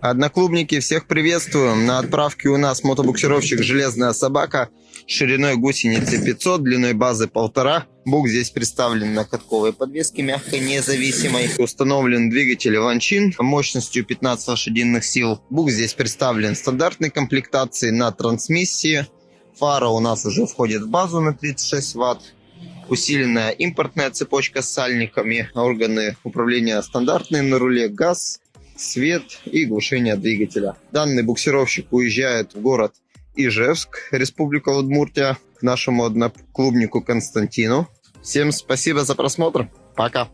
Одноклубники, всех приветствуем. На отправке у нас мотобуксировщик «Железная собака» шириной гусеницы 500, длиной базы 1,5. Бук здесь представлен на катковой подвеске мягкой независимой. Установлен двигатель Ванчин мощностью 15 лошадиных сил. Бук здесь представлен в стандартной комплектации на трансмиссии. Фара у нас уже входит в базу на 36 ватт. Усиленная импортная цепочка с сальниками. Органы управления стандартные на руле. Газ, свет и глушение двигателя. Данный буксировщик уезжает в город Ижевск, Республика Удмуртия, к нашему одноклубнику Константину. Всем спасибо за просмотр. Пока.